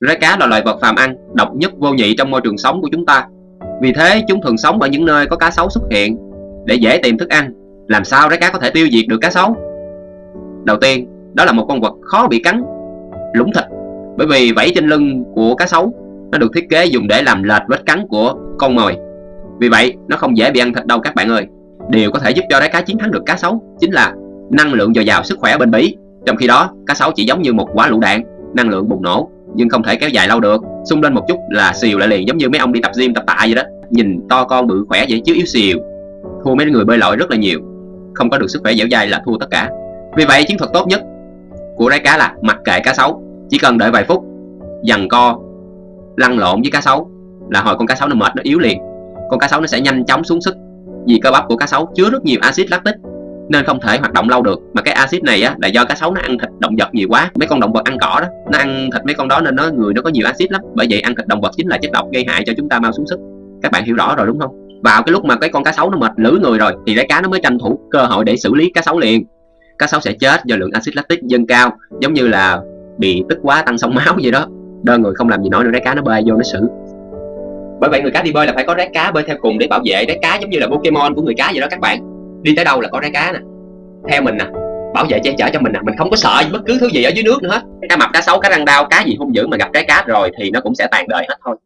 Rái cá là loài vật phàm ăn, độc nhất vô nhị trong môi trường sống của chúng ta. Vì thế chúng thường sống ở những nơi có cá sấu xuất hiện để dễ tìm thức ăn. Làm sao rái cá có thể tiêu diệt được cá sấu? Đầu tiên, đó là một con vật khó bị cắn, lũng thịt. Bởi vì vảy trên lưng của cá sấu nó được thiết kế dùng để làm lệch vết cắn của con mồi. Vì vậy, nó không dễ bị ăn thịt đâu các bạn ơi. Điều có thể giúp cho rái cá chiến thắng được cá sấu chính là năng lượng dồi dào sức khỏe bên bí. Trong khi đó, cá sấu chỉ giống như một quả lựu đạn, năng lượng bùng nổ nhưng không thể kéo dài lâu được. Xung lên một chút là xìu lại liền, giống như mấy ông đi tập gym, tập tạ vậy đó. Nhìn to con bự khỏe vậy chứ yếu xìu. Thua mấy người bơi lội rất là nhiều. Không có được sức khỏe dẻo dai là thua tất cả. Vì vậy, chiến thuật tốt nhất của rái cá là mặc kệ cá sấu. Chỉ cần đợi vài phút, dằn co, lăn lộn với cá sấu là hồi con cá sấu nó mệt, nó yếu liền. Con cá sấu nó sẽ nhanh chóng xuống sức vì cơ bắp của cá sấu chứa rất nhiều axit lactic nên không thể hoạt động lâu được. Mà cái axit này á, là do cá sấu nó ăn thịt động vật nhiều quá. Mấy con động vật ăn cỏ đó, nó ăn thịt mấy con đó nên nó, người nó có nhiều axit lắm. Bởi vậy ăn thịt động vật chính là chất độc gây hại cho chúng ta mau xuống sức. Các bạn hiểu rõ rồi đúng không? Vào cái lúc mà cái con cá sấu nó mệt lử người rồi, thì cái cá nó mới tranh thủ cơ hội để xử lý cá sấu liền. Cá sấu sẽ chết do lượng axit lactic dâng cao, giống như là bị tức quá tăng sông máu vậy đó. Đơn người không làm gì nổi nữa rái cá nó bơi vô nó xử. Bởi vậy người cá đi bơi là phải có rái cá bơi theo cùng để bảo vệ rái cá, giống như là Pokemon của người cá vậy đó các bạn đi tới đâu là có rái cá nè. Theo mình nè, bảo vệ che chở cho mình nè, mình không có sợ bất cứ thứ gì ở dưới nước nữa hết. Cá mập, cá sấu, cá răng đau, cá gì hung dữ mà gặp trái cá rồi thì nó cũng sẽ tàn đời hết thôi.